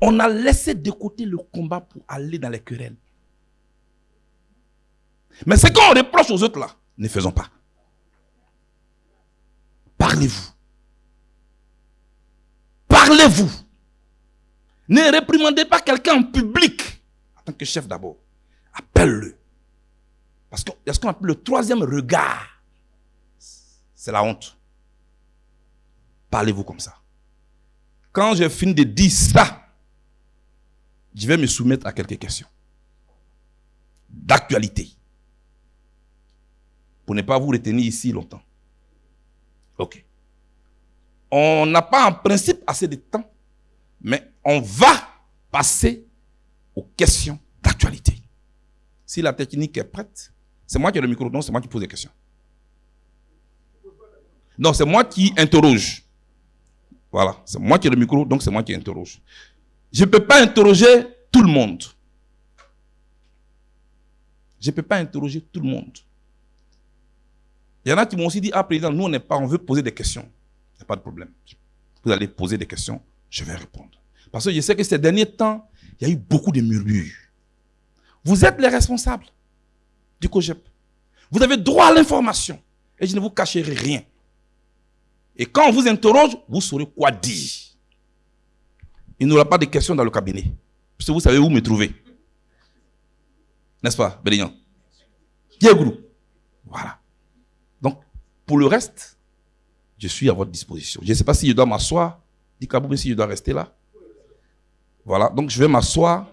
On a laissé de côté le combat pour aller dans les querelles. Mais ce qu'on reproche aux autres là, ne faisons pas. Parlez-vous. Parlez-vous. Ne réprimandez pas quelqu'un en public en tant que chef d'abord. Appelle-le. Parce que ce qu'on appelle le troisième regard? C'est la honte. Parlez-vous comme ça. Quand j'ai fini de dire ça, je vais me soumettre à quelques questions d'actualité. Pour ne pas vous retenir ici longtemps. Ok. On n'a pas en principe assez de temps, mais on va passer aux questions d'actualité. Si la technique est prête, c'est moi qui ai le micro, donc c'est moi qui pose des questions. Non, c'est moi qui interroge. Voilà, c'est moi qui ai le micro, donc c'est moi qui interroge. Je ne peux pas interroger tout le monde. Je ne peux pas interroger tout le monde. Il y en a qui m'ont aussi dit, ah président, nous on n'est pas, on veut poser des questions. Il n'y a pas de problème. Vous allez poser des questions, je vais répondre. Parce que je sais que ces derniers temps, il y a eu beaucoup de murmures. Vous êtes les responsables du COGEP. Vous avez droit à l'information. Et je ne vous cacherai rien. Et quand on vous interroge, vous saurez quoi dire. Il n'y aura pas de questions dans le cabinet. Parce que vous savez où me trouver. N'est-ce pas, Bélignan Diego. Voilà. Donc, pour le reste, je suis à votre disposition. Je ne sais pas si je dois m'asseoir. Dis mais si je dois rester là. Voilà. Donc, je vais m'asseoir.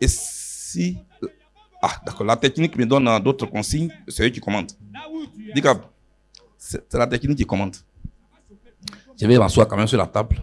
Et si. Ah, d'accord. La technique me donne d'autres consignes. C'est eux qui commandent. Dis c'est la technique qui commande. Je vais m'asseoir quand même sur la table.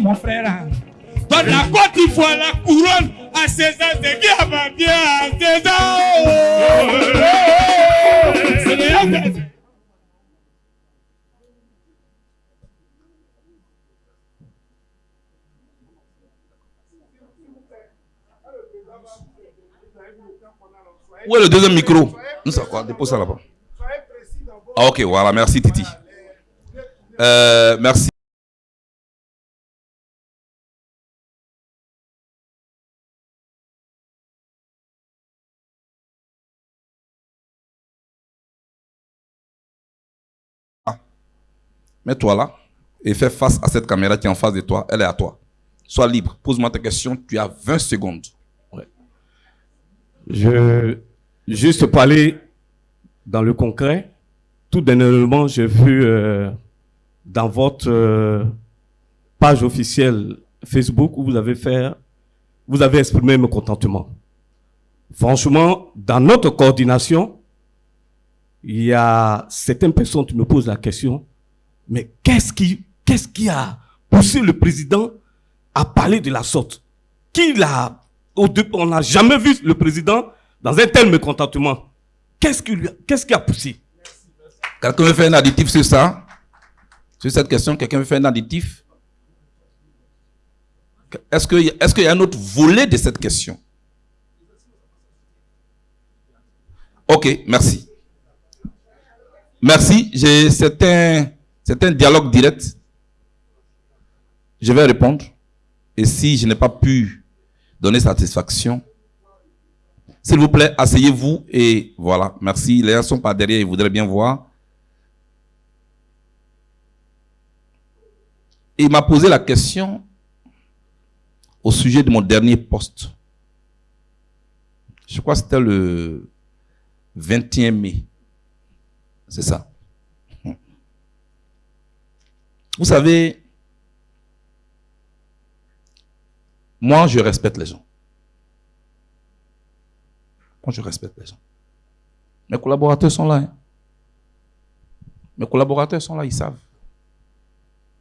Mon frère, donne la Côte d'Ivoire la couronne à César, c'est qui appartient à César? Où est le deuxième micro? Nous, ça quoi? Dépose ça là-bas. Ah, ok, voilà, merci Titi. Euh, merci. Mets-toi là et fais face à cette caméra qui est en face de toi. Elle est à toi. Sois libre. Pose-moi ta question. Tu as 20 secondes. Je juste parler dans le concret. Tout dernièrement, j'ai vu euh, dans votre euh, page officielle Facebook où vous avez fait, vous avez exprimé mon contentement. Franchement, dans notre coordination, il y a certaines personnes qui me posent la question, mais qu'est-ce qui, qu'est-ce qui a poussé le président à parler de la sorte? Qui l'a on n'a jamais vu le président dans un tel mécontentement. Qu'est-ce qui, qu'est-ce qui a poussé? Quelqu'un veut faire un additif sur ça? Sur cette question, quelqu'un veut faire un additif? Est-ce qu'il est y a un autre volet de cette question? Ok, merci. Merci. C'est un, dialogue direct. Je vais répondre. Et si je n'ai pas pu donner satisfaction. S'il vous plaît, asseyez-vous et voilà. Merci. Les gens sont pas derrière, ils voudraient bien voir. il m'a posé la question au sujet de mon dernier poste. Je crois que c'était le 21 mai. C'est ça. Vous savez, Moi, je respecte les gens. Moi, je respecte les gens. Mes collaborateurs sont là. Hein. Mes collaborateurs sont là, ils savent.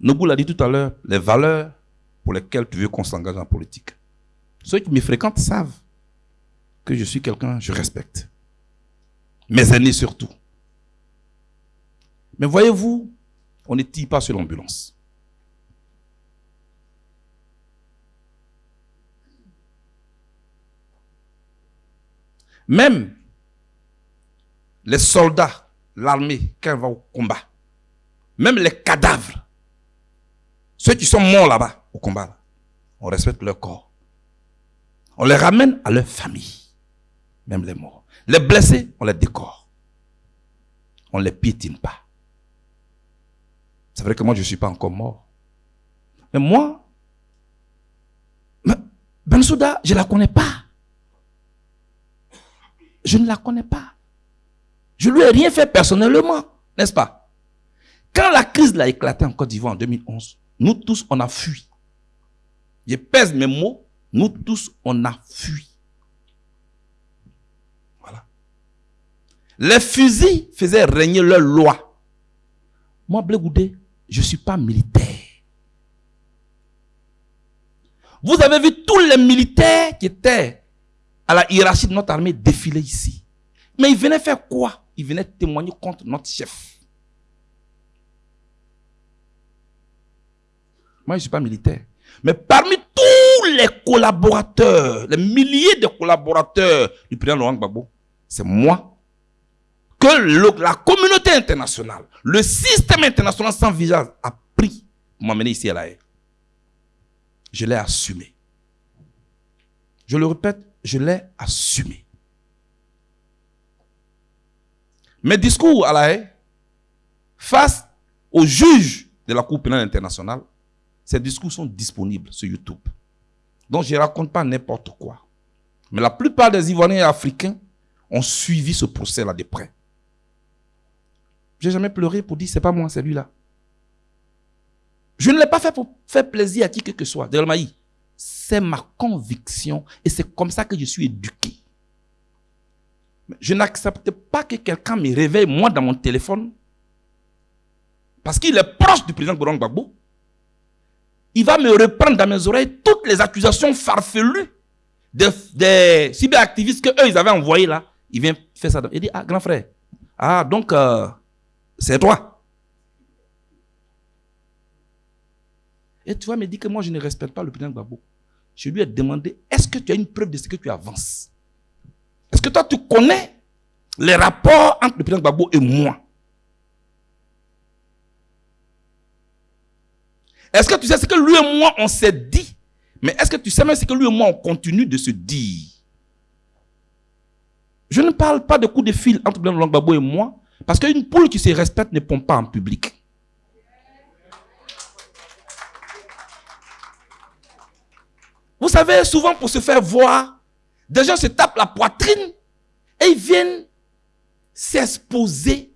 Nobou l'a dit tout à l'heure, les valeurs pour lesquelles tu veux qu'on s'engage en politique. Ceux qui me fréquentent savent que je suis quelqu'un, je respecte. Mes aînés surtout. Mais voyez-vous, on ne tire pas sur l'ambulance. Même les soldats, l'armée, quand elle va au combat, même les cadavres, ceux qui sont morts là-bas au combat, on respecte leur corps. On les ramène à leur famille, même les morts. Les blessés, on les décore. On ne les piétine pas. C'est vrai que moi, je ne suis pas encore mort. Mais moi, Bensouda, je ne la connais pas. Je ne la connais pas. Je ne lui ai rien fait personnellement, n'est-ce pas? Quand la crise a éclaté en Côte d'Ivoire en 2011, nous tous, on a fui. Je pèse mes mots, nous tous, on a fui. Voilà. Les fusils faisaient régner leur loi. Moi, Blé je ne suis pas militaire. Vous avez vu tous les militaires qui étaient à la hiérarchie de notre armée défiler ici. Mais ils venaient faire quoi? Ils venaient témoigner contre notre chef. Moi, je ne suis pas militaire. Mais parmi tous les collaborateurs, les milliers de collaborateurs du président Laurent Gbagbo, c'est moi que la communauté internationale, le système international sans visage a pris pour m'amener ici à la haie. Je l'ai assumé. Je le répète, je l'ai assumé. Mes discours à la haie, face aux juges de la Cour pénale internationale, ces discours sont disponibles sur YouTube. Donc je ne raconte pas n'importe quoi. Mais la plupart des Ivoiriens africains ont suivi ce procès-là de près. Je n'ai jamais pleuré pour dire c'est pas moi, c'est lui-là. Je ne l'ai pas fait pour faire plaisir à qui que ce soit. C'est ma conviction et c'est comme ça que je suis éduqué. Je n'accepte pas que quelqu'un me réveille, moi, dans mon téléphone, parce qu'il est proche du président Gourang Gbagbo. Il va me reprendre dans mes oreilles toutes les accusations farfelues des, cyberactivistes que eux ils avaient envoyés là. Il vient faire ça. Il dit, ah, grand frère, ah, donc, euh, c'est toi. Et tu vas me dire que moi, je ne respecte pas le président Gbagbo. Je lui ai demandé, est-ce que tu as une preuve de ce que tu avances? Est-ce que toi, tu connais les rapports entre le président Gbagbo et moi? Est-ce que tu sais ce que lui et moi, on s'est dit? Mais est-ce que tu sais même ce que lui et moi, on continue de se dire? Je ne parle pas de coups de fil entre le président Gbagbo et moi, parce qu'une poule qui se respecte ne pompe pas en public. Vous savez, souvent pour se faire voir, des gens se tapent la poitrine et ils viennent s'exposer.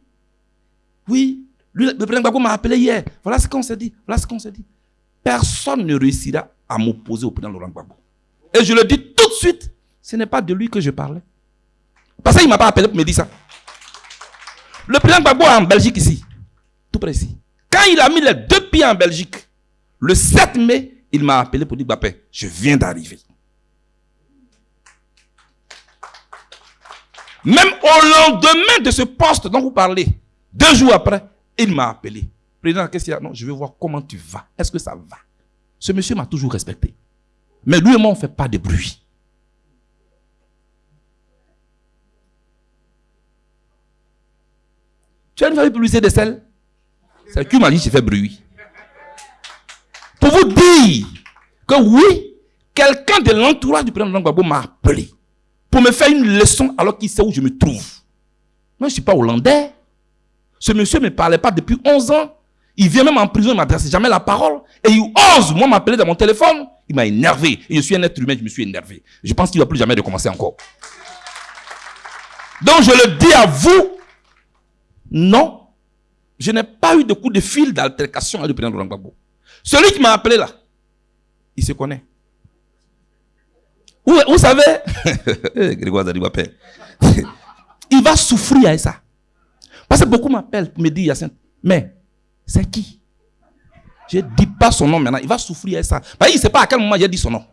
Oui, le président Gbagbo m'a appelé hier. Voilà ce qu'on s'est dit. Voilà ce qu'on s'est dit. Personne ne réussira à m'opposer au président Laurent Gbagbo. Et je le dis tout de suite, ce n'est pas de lui que je parlais. Parce qu'il ne m'a pas appelé pour me dire ça. Le président Gbagbo en Belgique ici. Tout précis. Quand il a mis les deux pieds en Belgique, le 7 mai, il m'a appelé pour dire Bapé, je viens d'arriver. Même au lendemain de ce poste dont vous parlez, deux jours après, il m'a appelé. Président, qu'est-ce qu'il y a? Non, je veux voir comment tu vas. Est-ce que ça va? Ce monsieur m'a toujours respecté. Mais lui et moi, on ne fait pas de bruit. Tu as une famille publicité de sel? C'est qui m'a dit, fait bruit. Pour vous dire que oui, quelqu'un de l'entourage du président Gbagbo m'a appelé pour me faire une leçon alors qu'il sait où je me trouve. Moi, je ne suis pas hollandais. Ce monsieur ne me parlait pas depuis 11 ans. Il vient même en prison, il ne m'adresse jamais la parole. Et il ose, moi, m'appeler dans mon téléphone. Il m'a énervé. Et je suis un être humain, je me suis énervé. Je pense qu'il ne va plus jamais recommencer encore. Donc, je le dis à vous, non, je n'ai pas eu de coup de fil d'altercation avec le président Laurent Gbagbo. Celui qui m'a appelé là, il se connaît. Vous, vous savez, Grégoire il va souffrir à ça. Parce que beaucoup m'appellent pour me dire, Yacine, mais c'est qui? Je ne dis pas son nom maintenant. Il va souffrir avec ça. Parce qu'il ne sait pas à quel moment j'ai dit son nom.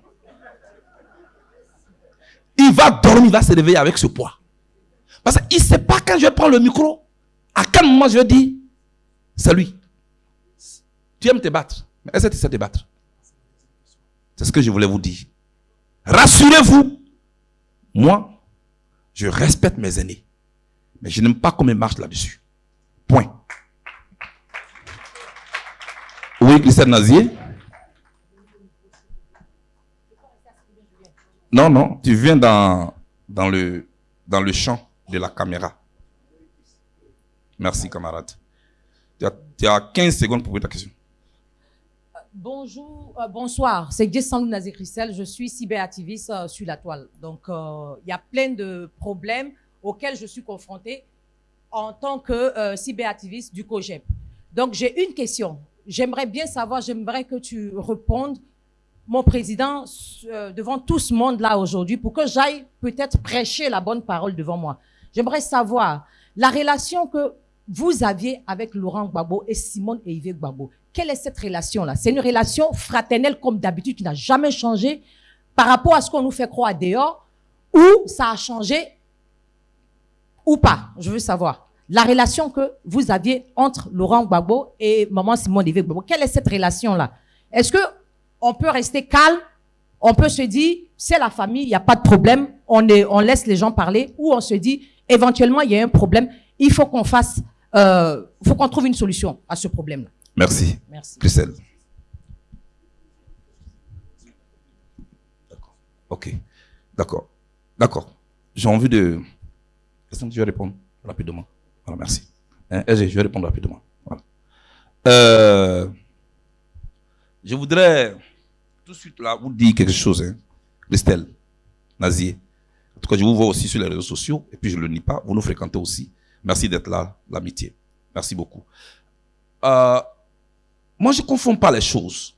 Il va dormir, il va se réveiller avec ce poids. Parce qu'il ne sait pas quand je vais prendre le micro, à quel moment je dire, c'est lui. Tu aimes te battre. Mais est-ce que te battre? C'est ce que je voulais vous dire. Rassurez-vous. Moi, je respecte mes aînés. Mais je n'aime pas comment ils marchent là-dessus. Point. Oui, Christelle Nazier? Non, non, tu viens dans, dans, le, dans le champ de la caméra. Merci, camarade. Tu as, tu as 15 secondes pour poser ta question. Bonjour, euh, bonsoir. C'est Gessandou Nazé Christelle. Je suis cyberactiviste euh, sur la toile. Donc, euh, il y a plein de problèmes auxquels je suis confrontée en tant que cyberactiviste du COGEP. Donc, j'ai une question. J'aimerais bien savoir, j'aimerais que tu répondes, mon président, devant tout ce monde là aujourd'hui, pour que j'aille peut-être prêcher la bonne parole devant moi. J'aimerais savoir la relation que vous aviez avec Laurent Gbagbo et Simone et Yves Gbagbo. Quelle est cette relation-là? C'est une relation fraternelle comme d'habitude qui n'a jamais changé par rapport à ce qu'on nous fait croire dehors ou ça a changé ou pas? Je veux savoir. La relation que vous aviez entre Laurent Gbagbo et maman Simone Yves Gbagbo. Quelle est cette relation-là? Est-ce que on peut rester calme? On peut se dire, c'est la famille, il n'y a pas de problème, on, laisse les gens parler ou on se dit, éventuellement, il y a un problème, il faut qu'on fasse, euh, faut qu'on trouve une solution à ce problème-là. Merci. Merci. Christelle. D'accord. Ok. D'accord. D'accord. J'ai envie de. Est-ce que tu veux répondre rapidement Voilà, merci. Hein, je vais répondre rapidement. Voilà. Euh, je voudrais tout de suite là vous dire quelque chose, hein. Christelle, Nazier. En tout cas, je vous vois aussi sur les réseaux sociaux, et puis je ne le nie pas, vous nous fréquentez aussi. Merci d'être là, l'amitié. Merci beaucoup. Euh, moi, je ne confonds pas les choses.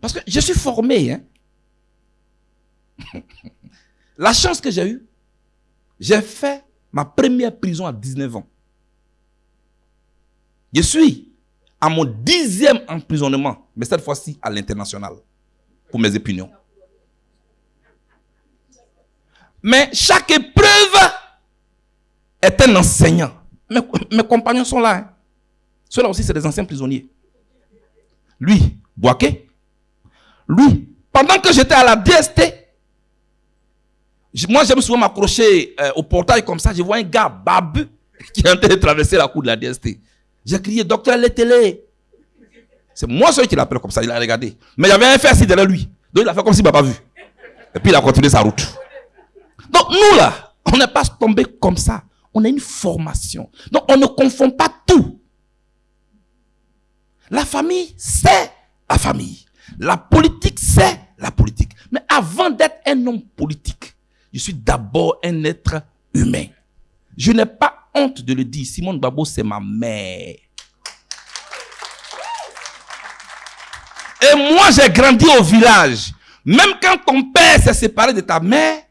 Parce que je suis formé. Hein. La chance que j'ai eue, j'ai fait ma première prison à 19 ans. Je suis à mon dixième emprisonnement, mais cette fois-ci à l'international, pour mes opinions. Mais chaque un enseignant. Mes, compagnons sont là. hein. Ceux-là aussi, c'est des anciens prisonniers. Lui, Boaké, lui, pendant que j'étais à la DST, moi j'aime souvent m'accrocher euh, au portail comme ça, je vois un gars babu qui est en train de traverser la cour de la DST. J'ai crié, docteur Letele. C'est moi celui qui l'appelle comme ça, il a regardé. Mais il y avait un fer derrière lui. Donc il a fait comme s'il ne m'a pas vu. Et puis il a continué sa route. Donc nous là, on n'est pas tombé comme ça. On a une formation. Donc on ne confond pas tout. La famille, c'est la famille. La politique, c'est la politique. Mais avant d'être un homme politique, je suis d'abord un être humain. Je n'ai pas honte de le dire. Simone Babo, c'est ma mère. Et moi, j'ai grandi au village. Même quand ton père s'est séparé de ta mère,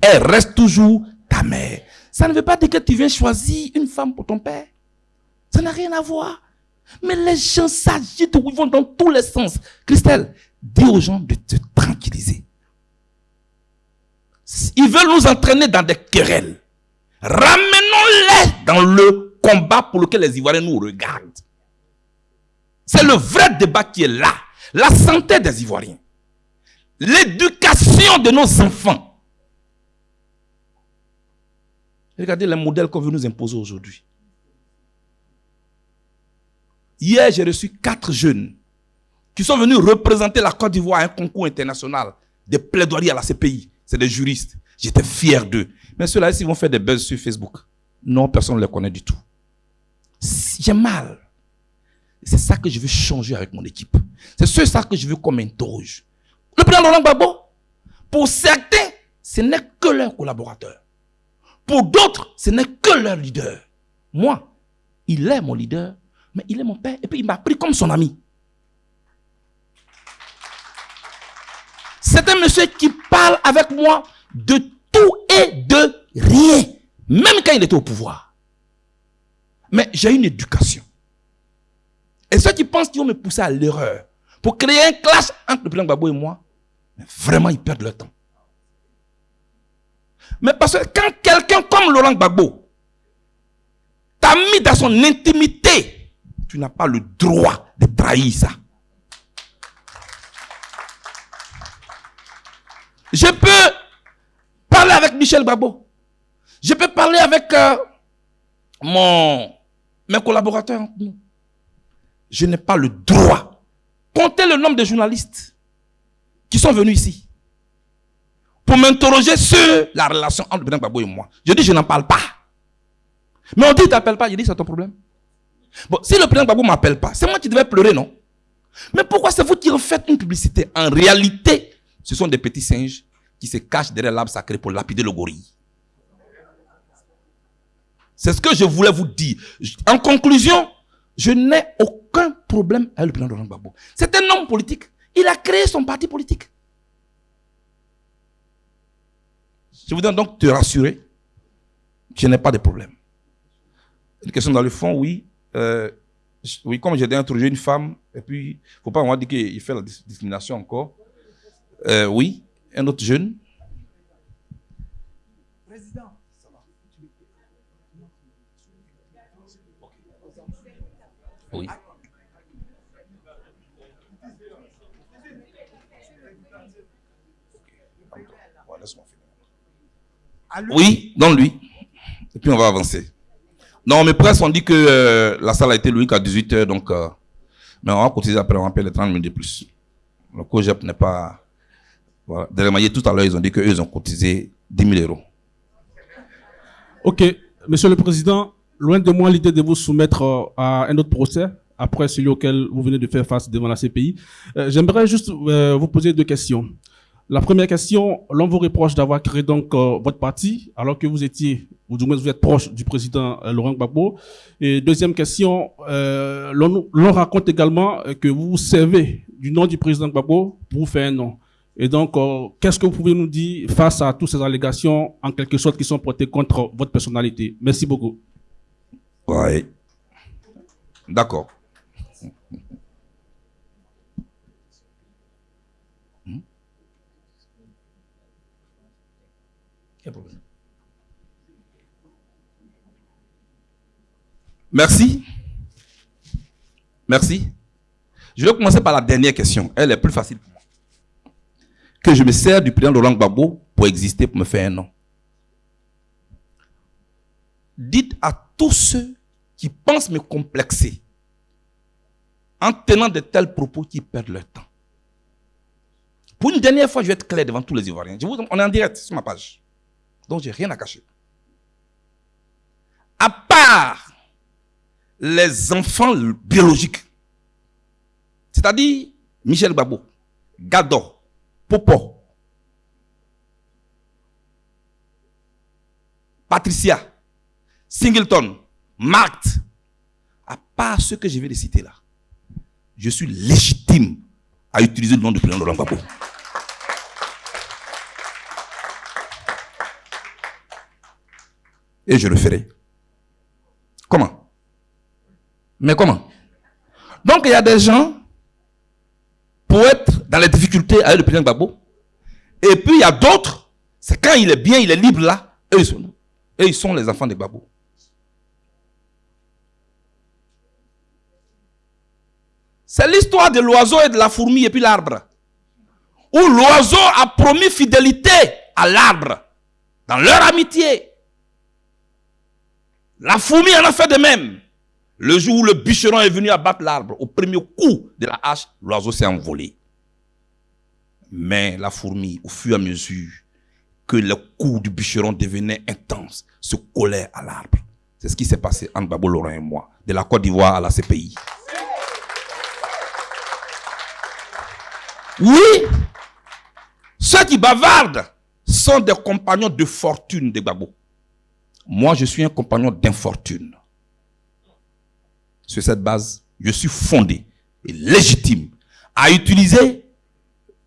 elle reste toujours ta mère. Ça ne veut pas dire que tu viens choisir une femme pour ton père. Ça n'a rien à voir. Mais les gens s'agitent, ils vont dans tous les sens. Christelle, dis aux gens de te tranquilliser. Ils veulent nous entraîner dans des querelles. Ramenons-les dans le combat pour lequel les Ivoiriens nous regardent. C'est le vrai débat qui est là. La santé des Ivoiriens. L'éducation de nos enfants. Regardez les modèles qu'on veut nous imposer aujourd'hui. Hier, j'ai reçu quatre jeunes qui sont venus représenter la Côte d'Ivoire à un concours international de plaidoiries à la CPI. C'est des juristes. J'étais fier d'eux. Mais ceux-là, ils vont faire des buzz sur Facebook. Non, personne ne les connaît du tout. J'ai mal. C'est ça que je veux changer avec mon équipe. C'est ce ça que je veux qu'on m'interroge. Le président Laurent Gbagbo, pour certains, ce n'est que leur collaborateur. Pour d'autres, ce n'est que leur leader. Moi, il est mon leader, mais il est mon père. Et puis il m'a pris comme son ami. C'est un monsieur qui parle avec moi de tout et de rien. Même quand il était au pouvoir. Mais j'ai une éducation. Et ceux qui pensent qu'ils vont me pousser à l'erreur pour créer un clash entre le président et moi, vraiment, ils perdent leur temps. Mais parce que quand quelqu'un comme Laurent Gbagbo t'a mis dans son intimité, tu n'as pas le droit de trahir ça. Je peux parler avec Michel Gbagbo. Je peux parler avec euh, mon, mes collaborateurs. Je n'ai pas le droit. Comptez le nombre de journalistes qui sont venus ici pour m'interroger sur la relation entre le Gbagbo et moi. Je dis, je n'en parle pas. Mais on dit, il ne t'appelle pas. Je dis, c'est ton problème. Bon, si le président Gbagbo ne m'appelle pas, c'est moi qui devais pleurer, non? Mais pourquoi c'est vous qui refaites une publicité? En réalité, ce sont des petits singes qui se cachent derrière l'arbre sacré pour lapider le gorille. C'est ce que je voulais vous dire. En conclusion, je n'ai aucun problème avec le président Laurent Gbagbo. C'est un homme politique. Il a créé son parti politique. Je voudrais donc te rassurer je n'ai pas de problème. Une question dans le fond, oui. Euh, oui, comme j'ai introduit une femme, et puis, il ne faut pas moi dire qu'il fait la discrimination encore. Euh, oui, un autre jeune. Président. Oui. Oui, dans lui. Et puis on va avancer. Non, mes presse ont dit que euh, la salle a été louée qu'à 18h, donc... Euh, mais on va cotiser après, on va payer les 30 minutes de plus. Le COGEP n'est pas... Voilà. De tout à l'heure, ils ont dit qu'eux, ils ont cotisé 10 000 euros. Ok. Monsieur le Président, loin de moi l'idée de vous soumettre euh, à un autre procès, après celui auquel vous venez de faire face devant la CPI. J'aimerais juste vous poser deux questions. La première question, l'on vous reproche d'avoir créé donc euh, votre parti alors que vous étiez, ou du moins vous êtes proche du président euh, Laurent Gbagbo. Et deuxième question, euh, l'on raconte également que vous vous servez du nom du président Gbagbo pour vous faire un nom. Et donc, qu'est-ce que vous pouvez nous dire face à toutes ces allégations, en quelque sorte, qui sont portées contre votre personnalité? Merci beaucoup. Oui. D'accord. Merci. Merci. Je vais commencer par la dernière question. Elle est plus facile pour moi. Que je me sers du président Laurent Gbagbo pour exister, pour me faire un nom. Dites à tous ceux qui pensent me complexer en tenant de tels propos qui perdent leur temps. Pour une dernière fois, je vais être clair devant tous les Ivoiriens. on est en direct sur ma page. Donc, j'ai rien à cacher. À part les enfants biologiques, c'est-à-dire Michel Babo, Gado, Popo, Patricia, Singleton, Marthe, à part ceux que je vais les citer là, je suis légitime à utiliser le nom du président Laurent Gbagbo. Et je le ferai. Comment? Mais comment? Donc il y a des gens, pour être dans les difficultés avec le président Gbagbo, et puis il y a d'autres, c'est quand il est bien, il est libre là, eux ils sont, ils sont les enfants de Gbagbo. C'est l'histoire de l'oiseau et de la fourmi et puis l'arbre. Où l'oiseau a promis fidélité à l'arbre dans leur amitié. La fourmi en a fait de même. Le jour où le bûcheron est venu abattre l'arbre, au premier coup de la hache, l'oiseau s'est envolé. Mais la fourmi, au fur et à mesure que le coup du bûcheron devenait intense, se collait à l'arbre. C'est ce qui s'est passé entre Babo Laurent et moi, de la Côte d'Ivoire à la CPI. Oui, ceux qui bavardent sont des compagnons de fortune de Babo. Moi, je suis un compagnon d'infortune. Sur cette base, je suis fondé et légitime à utiliser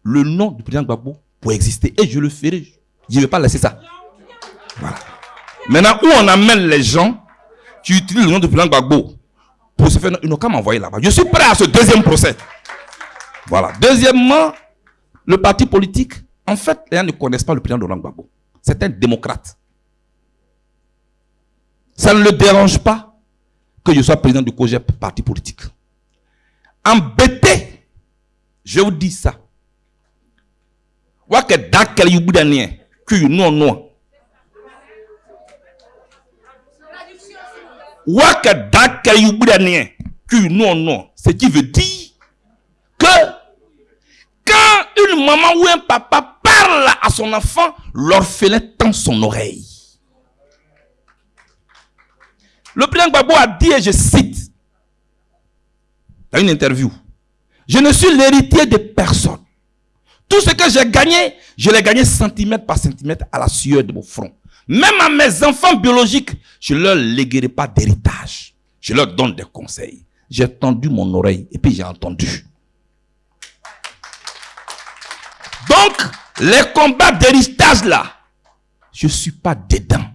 le nom du président Gbagbo pour exister. Et je le ferai. Je ne vais pas laisser ça. Voilà. Maintenant, où on amène les gens qui utilisent le nom du président Gbagbo pour se faire, ils n'ont qu'à m'envoyer là-bas? Je suis prêt à ce deuxième procès. Voilà. Deuxièmement, le parti politique, en fait, les gens ne connaissent pas le président Laurent Gbagbo. C'est un démocrate. Ça ne le dérange pas que je sois président du COGEP, parti politique. Embêté, je vous dis ça. Wake dakele yubudanie, que non non. Que non non. Ce qui veut dire que quand une maman ou un papa parle à son enfant, l'orphelin tend son oreille. Le président Gbagbo a dit, et je cite, dans une interview, je ne suis l'héritier de personne. Tout ce que j'ai gagné, je l'ai gagné centimètre par centimètre à la sueur de mon front. Même à mes enfants biologiques, je ne leur léguerai pas d'héritage. Je leur donne des conseils. J'ai tendu mon oreille et puis j'ai entendu. Donc, les combats d'héritage là, je ne suis pas dedans.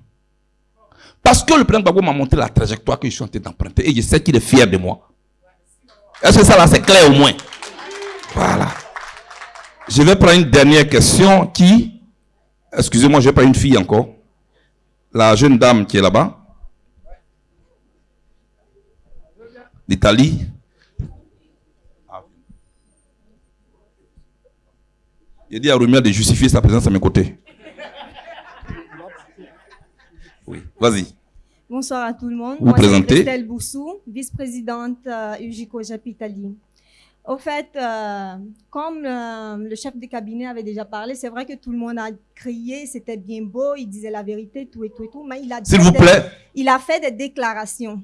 Parce que le président Gbagbo m'a montré la trajectoire que je suis en train d'emprunter et je sais qu'il est fier de moi. Est-ce que ça là c'est clair au moins? Voilà. Je vais prendre une dernière question qui, excusez-moi, je vais prendre une fille encore. La jeune dame qui est là-bas. L'Italie. Il dit à Roumia de justifier sa présence à mes côtés. Oui, vas-y. Bonsoir à tout le monde. Vous Moi, c'est présentez Christelle Boussou, vice-présidente euh, UJCO JAP Italie. Au fait, euh, comme euh, le chef de cabinet avait déjà parlé, c'est vrai que tout le monde a crié, c'était bien beau, il disait la vérité, tout et tout et tout, mais il a, vous des- plaît. il a fait des déclarations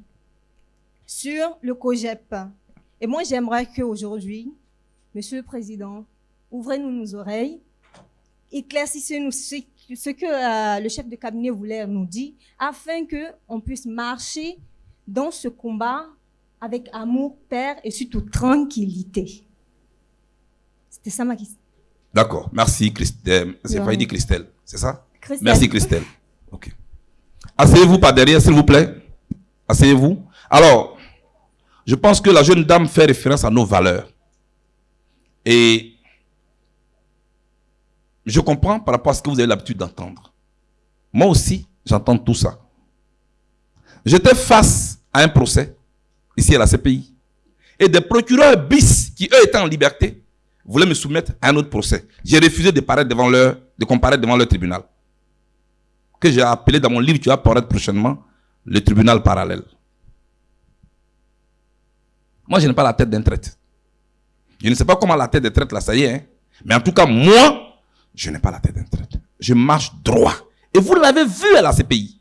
sur le COGEP. Et moi, j'aimerais qu'aujourd'hui, Monsieur le Président, ouvrez-nous nos oreilles, éclaircissez-nous ce, ce que euh, le chef de cabinet voulait nous dire, afin que on puisse marcher dans ce combat avec amour, père et surtout tranquillité. C'était ça ma question. D'accord. Merci, Christelle. C'est failli dire Christelle. C'est ça? Christelle. Merci, Christelle. Ok. Asseyez-vous par derrière, s'il vous plaît. Asseyez-vous. Alors, je pense que la jeune dame fait référence à nos valeurs. Et je comprends par rapport à ce que vous avez l'habitude d'entendre. Moi aussi, j'entends tout ça. J'étais face à un procès, ici à la CPI, et des procureurs bis, qui eux étaient en liberté, voulaient me soumettre à un autre procès. J'ai refusé de, paraître devant leur, de comparaître devant leur tribunal. Que j'ai appelé dans mon livre, tu vas apparaître prochainement, le tribunal parallèle. Moi, je n'ai pas la tête d'un traite. Je ne sais pas comment la tête des traites là, ça y est. hein. Mais en tout cas, moi, je n'ai pas la tête d'un traite. Je marche droit. Et vous l'avez vu à la CPI.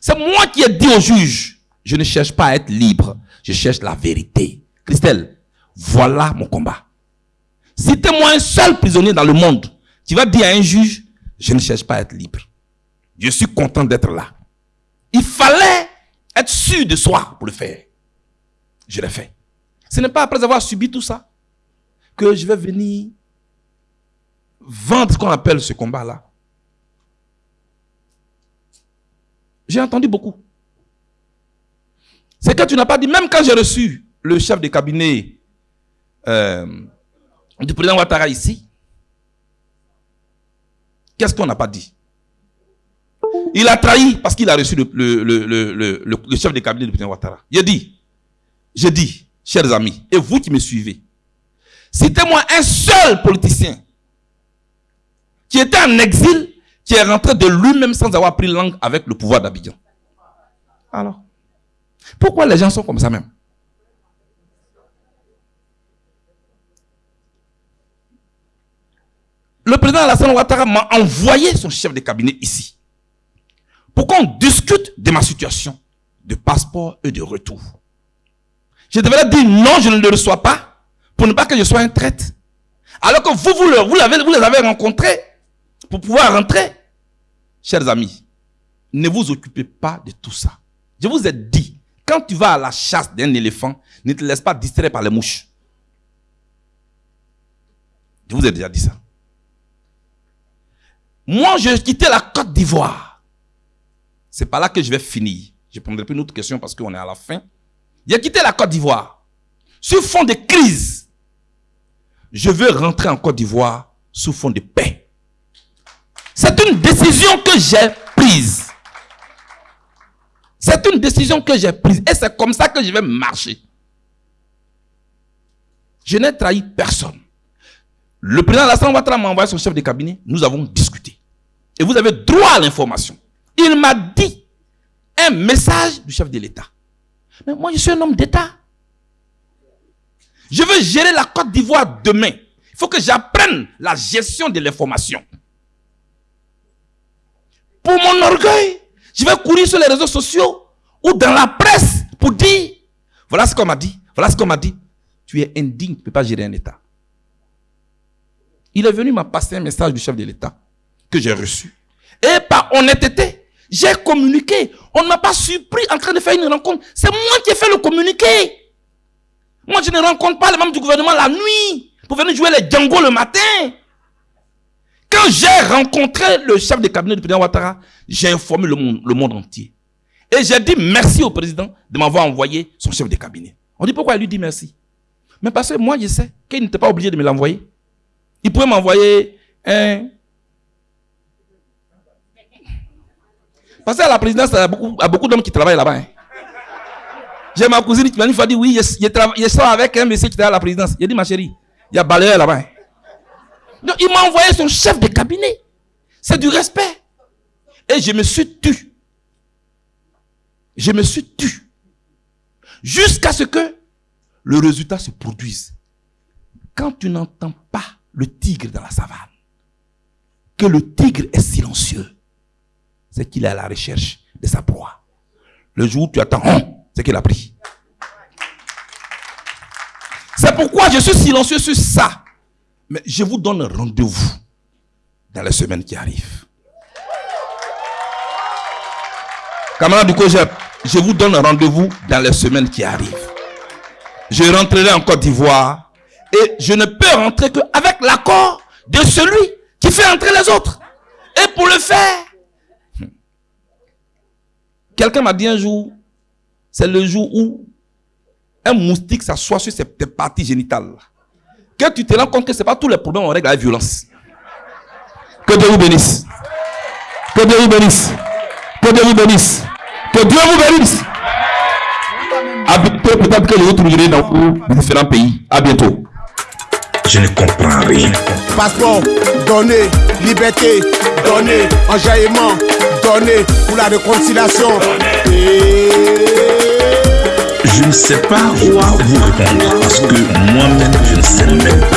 C'est moi qui ai dit au juge, je ne cherche pas à être libre, je cherche la vérité. Christelle, voilà mon combat. Citez-moi un seul prisonnier dans le monde qui va dire à un juge, je ne cherche pas à être libre. Je suis content d'être là. Il fallait être sûr de soi pour le faire. Je l'ai fait. Ce n'est pas après avoir subi tout ça que je vais venir vendre ce qu'on appelle ce combat-là. J'ai entendu beaucoup. C'est que tu n'as pas dit, même quand j'ai reçu le chef de cabinet euh, du président Ouattara ici, qu'est-ce qu'on n'a pas dit? Il a trahi parce qu'il a reçu le, le- le- le- chef de cabinet du président Ouattara. A dit, j'ai dit, chers amis, et vous qui me suivez, citez-moi un seul politicien qui était en exil, qui est rentré de lui-même sans avoir pris langue avec le pouvoir d'Abidjan. Alors, pourquoi les gens sont comme ça même? Le président Alassane Ouattara m'a envoyé son chef de cabinet ici pour qu'on discute de ma situation de passeport et de retour. Je devrais dire non, je ne le reçois pas pour ne pas que je sois un traite. Alors que vous, vous, le- vous, vous les avez rencontrés pour pouvoir rentrer. Chers amis, ne vous occupez pas de tout ça. Je vous ai dit, quand tu vas à la chasse d'un éléphant, ne te laisse pas distraire par les mouches. Je vous ai déjà dit ça. Moi, j'ai quitté la Côte d'Ivoire. C'est par là que je vais finir. Je prendrai plus une autre question parce qu'on est à la fin. J'ai quitté la Côte d'Ivoire sur fond de crise. Je veux rentrer en Côte d'Ivoire sous fond de paix. C'est une décision que j'ai prise. C'est une décision que j'ai prise. Et c'est comme ça que je vais marcher. Je n'ai trahi personne. Le président Alassane Ouattara m'a envoyé son chef de cabinet. Nous avons discuté. Et vous avez droit à l'information. Il m'a dit un message du chef de l'État. Mais moi, je suis un homme d'État. Je veux gérer la Côte d'Ivoire demain. Il faut que j'apprenne la gestion de l'information. Pour mon orgueil, je vais courir sur les réseaux sociaux ou dans la presse pour dire, voilà ce qu'on m'a dit, voilà ce qu'on m'a dit. Tu es indigne, tu ne peux pas gérer un État. Il est venu m'a passer un message du chef de l'État que j'ai reçu. Et par honnêteté, j'ai communiqué. On ne m'a pas surpris en train de faire une rencontre. C'est moi qui ai fait le communiqué. Moi, je ne rencontre pas les membres du gouvernement la nuit pour venir jouer les Django le matin. Quand j'ai rencontré le chef de cabinet du président Ouattara, j'ai informé le monde, le monde entier. Et j'ai dit merci au président de m'avoir envoyé son chef de cabinet. On dit pourquoi il lui dit merci? Mais parce que moi, je sais qu'il n'était pas obligé de me l'envoyer. Il pouvait m'envoyer un Parce qu'à la présidence, il y a beaucoup, beaucoup d'hommes qui travaillent là-bas. Hein. J'ai ma cousine qui m'a dit, oui, je, je, avec un monsieur qui travaille à la présidence. Il a dit, ma chérie, il y a balayeur là-bas. Hein. Donc, il m'a envoyé son chef de cabinet. C'est du respect. Et je me suis tu. Je me suis tu. Jusqu'à ce que le résultat se produise. Quand tu n'entends pas le tigre dans la savane, que le tigre est silencieux, c'est qu'il est à la recherche de sa proie. Le jour où tu attends, hein, c'est qu'il a pris. C'est pourquoi je suis silencieux sur ça. Mais je vous donne rendez-vous dans les semaines qui arrivent. Camarade du Cogep, je vous donne rendez-vous dans les semaines qui arrivent. Je rentrerai en Côte d'Ivoire et je ne peux rentrer qu'avec l'accord de celui qui fait entrer les autres. Et pour le faire, Quelqu'un m'a dit un jour, c'est le jour où un moustique s'assoit sur ses parties génitales. Que tu te rends compte que ce n'est pas tous les problèmes on règle la violence. Que Dieu vous bénisse. Que Dieu vous bénisse. Que Dieu vous bénisse. Que Dieu vous bénisse. A bientôt, peut-être que vous trouverez dans différents pays. À bientôt. Je ne comprends rien. Passeport, donner, liberté, donner, enjaillement, donner pour la réconciliation. Je ne sais pas quoi vous répondre parce que moi-même je ne sais même pas.